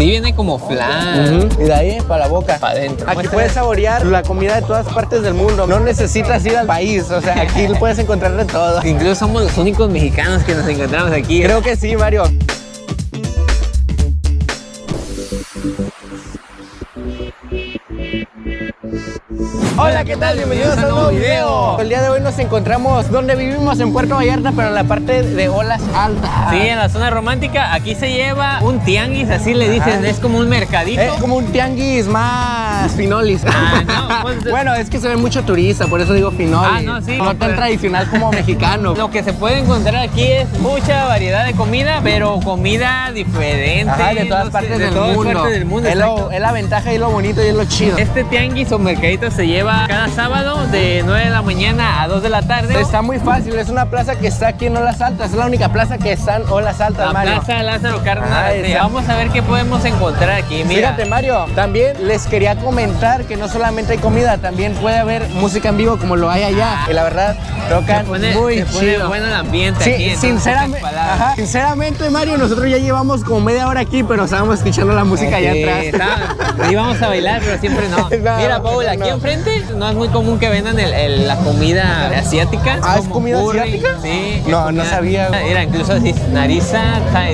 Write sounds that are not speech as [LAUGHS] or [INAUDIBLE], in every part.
Sí, viene como flan. Y de ahí para la boca. Para adentro. Aquí puedes saborear la comida de todas partes del mundo. No necesitas ir al país. O sea, aquí [LAUGHS] puedes encontrar de todo. Incluso somos los únicos mexicanos que nos encontramos aquí. Creo que sí, Mario. Hola, ¿qué tal? Bienvenidos a un nuevo video. El día de hoy nos encontramos donde vivimos en Puerto Vallarta, pero en la parte de olas altas. Sí, en la zona romántica. Aquí se lleva un tianguis, así le dicen. Es como un mercadito. Es como un tianguis más finolis. Ah, no, [LAUGHS] pues, bueno, es que se ve mucho turista, por eso digo finolis. Ah, no, sí. No tan tradicional como mexicano. [LAUGHS] Lo que se puede encontrar aquí es mucha variedad de comida, pero comida diferente. Ajá, de todas no sé, partes de del todas mundo. partes del mundo. es, lo- exacto. es la ventaja y lo bonito y es lo chido. Este tianguis o mercadito se lleva cada sábado de 9 de la mañana a 2 de la tarde. Está muy fácil, es una plaza que está aquí en Olas Altas, es la única plaza que está en Olas Altas, la Mario. Plaza Lázaro Cárdenas. Ah, Sí, esa. Vamos a ver qué podemos encontrar aquí. Mira, Fíjate Mario, también les quería comentar que no solamente hay comida, también puede haber música en vivo como lo hay allá. Y la verdad, tocan pone, muy se pone chido. bueno el ambiente Sí, aquí. en sinceramente, ajá, sinceramente Mario, nosotros ya llevamos como media hora aquí, pero estábamos escuchando la música allá atrás. está- íbamos a bailar, pero siempre no. [LAUGHS] No, Mira, Paul, no, aquí no. enfrente no es muy común que vendan el- el- la comida asiática. Ah, ¿es comida curry. asiática? Sí. No, no sabía. Mira, incluso así, nariza,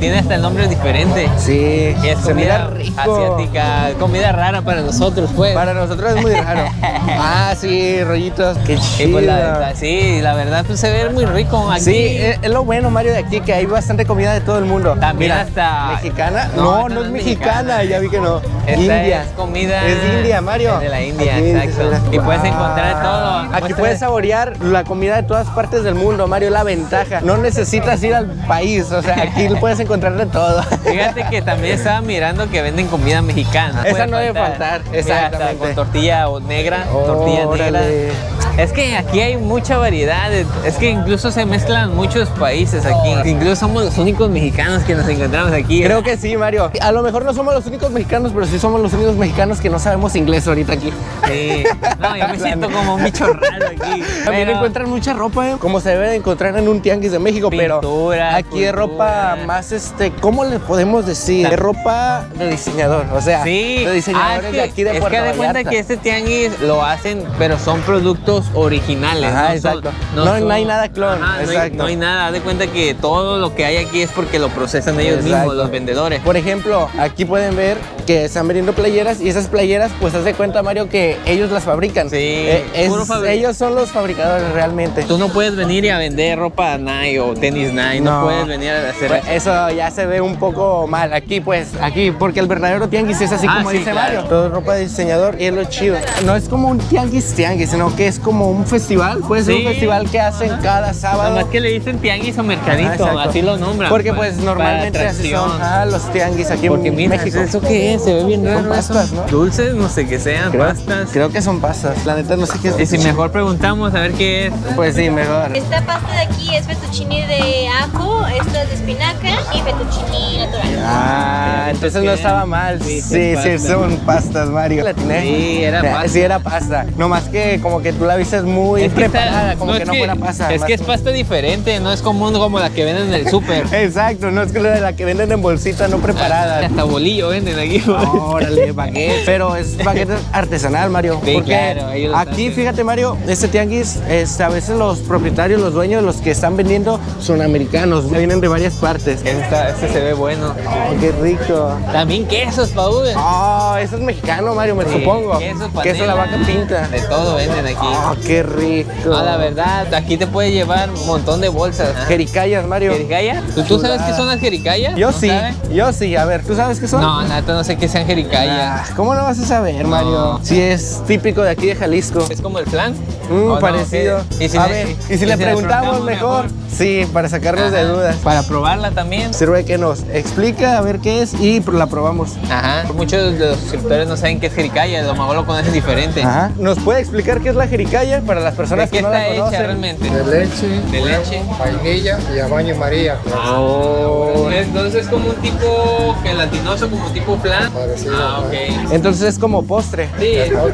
tiene hasta el nombre diferente. Sí, Y es comida rico. asiática, comida rara para nosotros, pues. Para nosotros es muy raro. [LAUGHS] ah, sí, rollitos. Qué chido. pues, la, sí, la verdad, pues se ve muy rico aquí. Sí, es, es lo bueno, Mario, de aquí, que hay bastante comida de todo el mundo. También Mira, hasta- ¿Mexicana? No, No, es mexicana, ya vi que no. Esta India. es comida. Es de India, Mario. Es de la India, Aquí, exacto. Y puedes encontrar todo. Aquí Muéstrame. puedes saborear la comida de todas partes del mundo, Mario, la ventaja. No necesitas ir al país, o sea, aquí [LAUGHS] puedes encontrar de todo. Fíjate que también estaba mirando que venden comida mexicana. Esa no debe faltar, hasta exactamente. con tortilla o negra, tortilla negra. Es que aquí hay mucha variedad. Es que incluso se mezclan muchos países aquí. Incluso somos los únicos mexicanos que nos encontramos aquí. Creo que sí, Mario. A lo mejor no somos los únicos mexicanos, pero sí somos los únicos mexicanos que no sabemos inglés ahorita aquí. Sí. No, yo me [LAUGHS] siento como un bicho raro aquí. También Pero- encuentran mucha ropa, ¿eh? como se debe de encontrar en un tianguis de México, pero Pintura, aquí es ropa cultura. más, este, ¿cómo le podemos decir? Es ropa de diseñador, o sea, Sí, de diseñadores Ah, es de que- aquí de es Puerto que haz de cuenta que este tianguis lo hacen, pero son productos originales. Ajá, no son- exacto. No- no hay nada clon, Ajá, no hay- exacto. No hay, nada, haz de cuenta que todo lo que hay aquí es porque lo procesan ellos Exacto. mismos, los vendedores. Por ejemplo, aquí pueden ver que están vendiendo playeras y esas playeras, pues haz de cuenta, Mario, que ellos las fabrican. Sí, Eh, es- ellos son los fabricadores realmente. Tú no puedes venir y a vender ropa Nike o tenis Nike, no, puedes venir a hacer Pues eso ya se ve un poco mal aquí, pues, aquí, porque el verdadero tianguis es así Ah, como sí, dice claro. Mario. Todo ropa de diseñador y es lo chido. No es como un tianguis tianguis, sino que es como un festival. Puede ser Sí. un festival que hacen cada sábado. Nada más que le dicen tianguis o mercadito, exacto. así lo nombran. Porque pues para normalmente así son ah, los tianguis aquí Porque en mira, México. ¿eso qué es? Se ve bien Son raro. pastas, eso. ¿no? Dulces, no sé qué sean, Creo, pastas. creo que son pastas. La neta no sé qué es. Y si mejor preguntamos a ver qué es. Pues sí, mejor. Esta pasta de aquí es fettuccine de ajo, esta es de espinaca y fettuccine natural. Ah, entonces no estaba mal. Sí, Sí, son sí, pastas. son pastas, Mario. Sí, era pasta. Sí, era pasta. No más que como que tú la viste muy Es que está- preparada, como que es no fuera pasta. Es que es pasta diferente, no es común como la que venden en el súper. [LAUGHS] Exacto, no es que la de la que venden en bolsita no preparada. Hasta bolillo venden aquí. Órale, [LAUGHS] baguette. Pero es baguette artesanal, Mario. Sí, porque claro, aquí, fíjate, Mario, este tianguis, este, a veces los propietarios, los dueños, los que están vendiendo son americanos. Vienen de varias partes. Este, este se ve bueno. Oh, qué rico. También quesos, Paul. Oh, eso es mexicano, Mario, me Sí, supongo. Queso, Queso la panela, vaca pinta. De todo venden aquí. Oh, qué rico. No, la verdad, aquí te puede llevar un montón de bolsas. Jericayas, Mario. ¿Jericaya? ¿Tú, tú sabes qué son las jericayas? Yo ¿No sí, sabes? yo sí. A ver, ¿tú sabes qué son? No, nada, no sé qué sean jericayas. Ah, ¿Cómo no vas a saber, Mario? Si es típico de aquí de Jalisco. ¿Es como el flan? Mm, parecido. ¿Y si a le- ver, y si le preguntamos mejor? Sí, para sacarnos de dudas. Para probarla también. Sirve que nos explica a ver qué es y la probamos. Ajá. Muchos de los suscriptores no saben qué es jericaya, lo mejor lo conocen diferente. Ajá. ¿Nos puede explicar qué es la jericaya para las ¿De personas que no está la hecha conocen? realmente? de leche, De leche. vainilla y a baño María. Oh. Entonces es como un tipo gelatinoso, como tipo flan. Ah, ok. Entonces es como postre. Sí.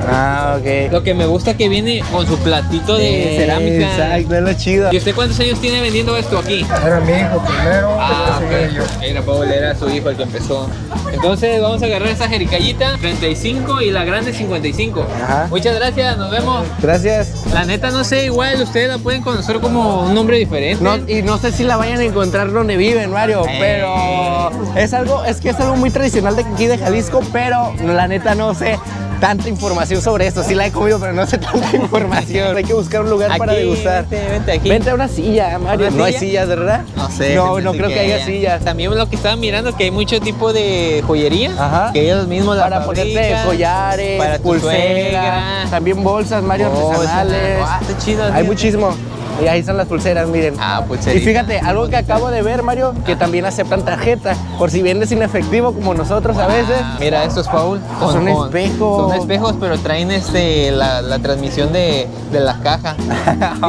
Ah, ok. Lo que me gusta que viene con su platito de cerámica. Exacto, es lo chido. ¿Y usted cuántos años tiene vendiendo esto aquí? Era mi hijo primero, Ah, después seguí yo. ok. Era Paul, era su hijo el que empezó. Entonces vamos a agarrar esa jericayita, 35 y la grande 55. Ajá. Muchas gracias, nos vemos. Gracias. La neta no sé, igual ustedes la pueden conocer como un nombre diferente. No, y no sé si la vayan a encontrar donde viven, Mario, Eh. pero es algo, es que es algo muy tradicional de aquí de Jalisco, pero la neta no sé tanta información sobre esto. Sí la he comido, pero no sé tanta información. Hay que buscar un lugar para degustar. Vente, vente aquí. Vente a una silla, Mario. ¿Una No hay silla? sillas, ¿verdad? No sé. No, no creo que haya haya. sillas. También lo que estaba mirando que hay mucho tipo de joyería. Ajá. Que ellos mismos la Para ponerte collares, para pulseras, también bolsas, Mario, Bolsas. artesanales. Ah, está chido, Hay tío. muchísimo. Y ahí están las pulseras, miren. Ah, Y fíjate, algo que acabo de ver, Mario, que también aceptan tarjeta. Por si vendes sin efectivo, como nosotros a veces. Ah, Mira, estos Paul. Son espejos. Son espejos, pero traen este la, la transmisión de, de la caja.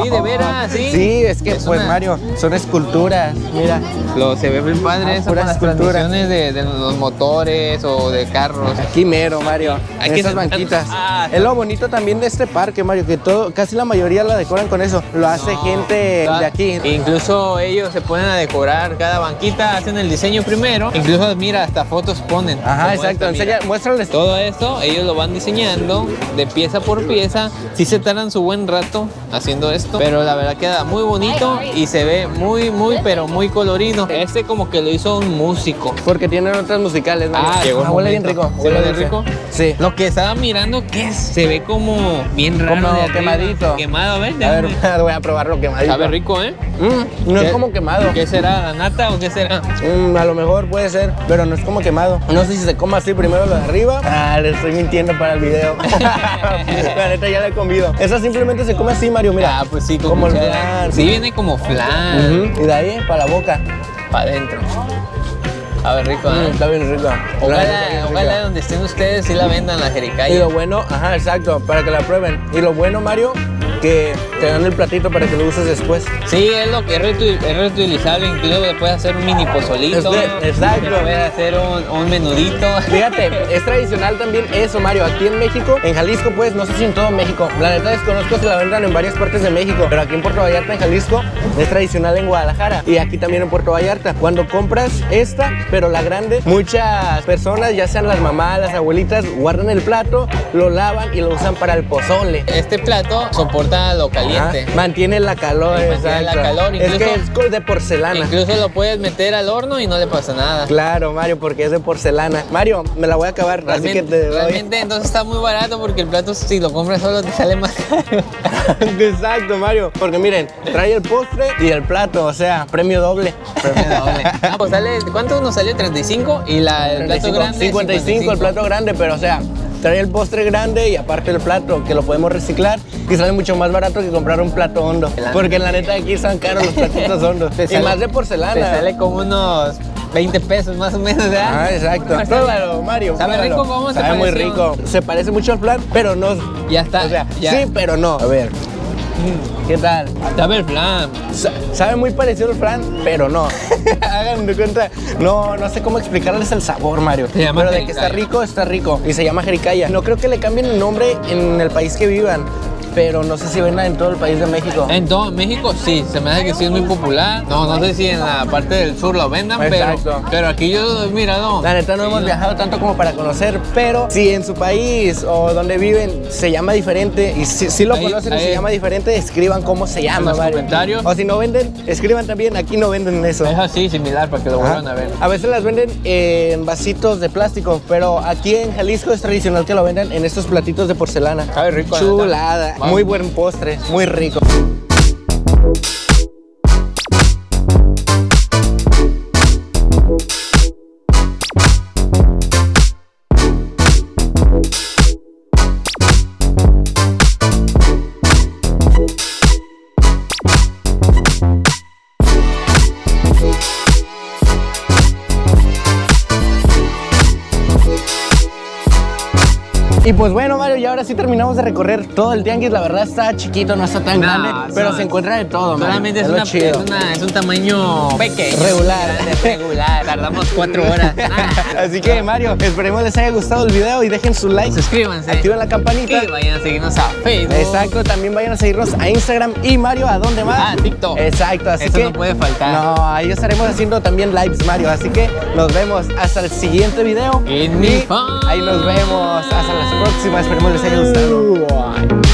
Sí, de veras, sí. [LAUGHS] Sí, es que, Es pues, una- Mario, son esculturas. Mira. Lo, se ve bien padre Ah, eso con las transmisiones de, de los motores o de carros. Aquí mero, Mario. Hay en esas banquitas. Ah, es lo bonito también de este parque, Mario, que todo, casi la mayoría la decoran con eso. Lo hace gente de aquí. Incluso ellos se ponen a decorar cada banquita, hacen el diseño primero. Incluso, mira, hasta fotos ponen. Ajá, exacto. mira. Enseña, muéstrales. Todo esto ellos lo van diseñando de pieza por pieza. Sí se tardan su buen rato haciendo esto, pero la verdad queda muy bonito y se ve muy, muy, pero muy colorido. Este como que lo hizo un músico. Porque tienen otras musicales, Mario. Ah, llegó el huele bien rico. ¿Sí huele dulce. rico? Sí. Lo que estaba mirando, ¿qué es? Se ve como bien raro. Como quemadito. Quemado, a ver. A ver, [LAUGHS] voy a probarlo quemadito. Sabe rico, ¿eh? Mm, no es ¿Qué- como quemado. ¿Qué será? ¿La nata o qué será? Mm, a lo mejor puede ser, pero no es como quemado. No sé si se come así primero lo de arriba. Ah, le estoy mintiendo para el video. [LAUGHS] la neta ya le he comido. Esa simplemente se come así, Mario, mira. Ah, pues sí, como el flan. Sí, viene como flan. Ujú, Y de ahí para la boca. Para adentro. A ver, rico, Mm, ¿eh? está bien rico. La Ojalá, ojalá donde estén ustedes sí la vendan la Y jericaya. lo bueno, ajá, exacto, para que la prueben. Y lo bueno, Mario, que te dan el platito para que lo uses después. Sí, es lo que es, reutil- es reutilizable, incluso le puedes hacer un mini pozolito. Exacto. Le puedes hacer un, un menudito. [LAUGHS] Fíjate, es tradicional también eso, Mario. Aquí en México, en Jalisco, pues, no sé si en todo México. La neta desconozco si la vendan en varias partes de México. Pero aquí en Puerto Vallarta, en Jalisco, es tradicional en Guadalajara. Y aquí también en Puerto Vallarta. Cuando compras esta, pero la grande, muchas personas, ya sean las mamás, las abuelitas, guardan el plato, lo lavan y lo usan para el pozole. Este plato soporta lo caliente. Ajá, Mantiene la calor, mantiene la calor, es que incluso- es de porcelana. Incluso lo puedes meter al horno y no le pasa nada. Claro, Mario, porque es de porcelana. Mario, me la voy a acabar, así Realmente, que te doy. realmente entonces está muy barato porque el plato si lo compras solo te sale más caro. [LAUGHS] Exacto, Mario. Porque miren, trae el postre y el plato, o sea, premio doble. Premio doble. Ah, pues sale, ¿cuánto nos salió? 35 y la, el plato 35, grande 55, el plato grande, pero o sea, trae el postre grande y aparte el plato, que lo podemos reciclar y sale mucho más barato que comprar un plato hondo. Porque la neta aquí están caros los platitos hondos. Y sale- más de Te porcelana. sale como unos 20 pesos más o menos, ¿verdad? Ah, exacto. Pues, Pruébalo, Mario. ¿Sabe pruébalo. rico? ¿Cómo se Sabe muy pareció? rico. Se parece mucho al plan, pero no. Ya está, O sea, ya. sí, pero no. A ver. ¿Qué tal? Sabe el flan. Sa- Sabe muy parecido al flan, pero no. [LAUGHS] Hagan de cuenta. No, no sé cómo explicarles el sabor, Mario. Se llama pero de que está rico, está rico. Y se llama jericaya. No creo que le cambien el nombre en el país que vivan, pero no sé si venga en todo el país de México. En todo México sí, se me hace que sí es muy popular. No, no sé si en la parte del sur lo vendan, pero, Exacto. pero aquí yo he mirado. La neta no hemos viajado tanto como para conocer, pero si en su país o donde viven se llama diferente y si, si lo Ahí- conocen y se llama diferente, escriban cómo se llama. los Mario. comentarios. O si no venden, escriban también. Aquí no venden eso. Es así, similar, para que lo vuelvan a ver. A veces las venden en vasitos de plástico, pero aquí en Jalisco es tradicional que lo vendan en estos platitos de porcelana. Sabe rico, la Chulada. Muy buen postre, muy rico. Y pues bueno, ahora sí terminamos de recorrer todo el tianguis. La verdad está chiquito, no está tan No, grande, pero no, se encuentra de todo. Solamente es, una, es, una- es un tamaño pequeño. Regular. [LAUGHS] regular. Tardamos cuatro horas. [LAUGHS] Así que Mario, esperemos les haya gustado el video y dejen su like. Suscríbanse. Activen la campanita. Y vayan a seguirnos a Facebook. Exacto, también vayan a seguirnos a Instagram y Mario, ¿a dónde más? Ah, TikTok. Exacto, así Eso que no puede faltar. No, ahí estaremos haciendo también lives, Mario, así que nos vemos hasta el siguiente video. En mi Y ahí nos vemos, hasta las próximas, esperemos Sales Down.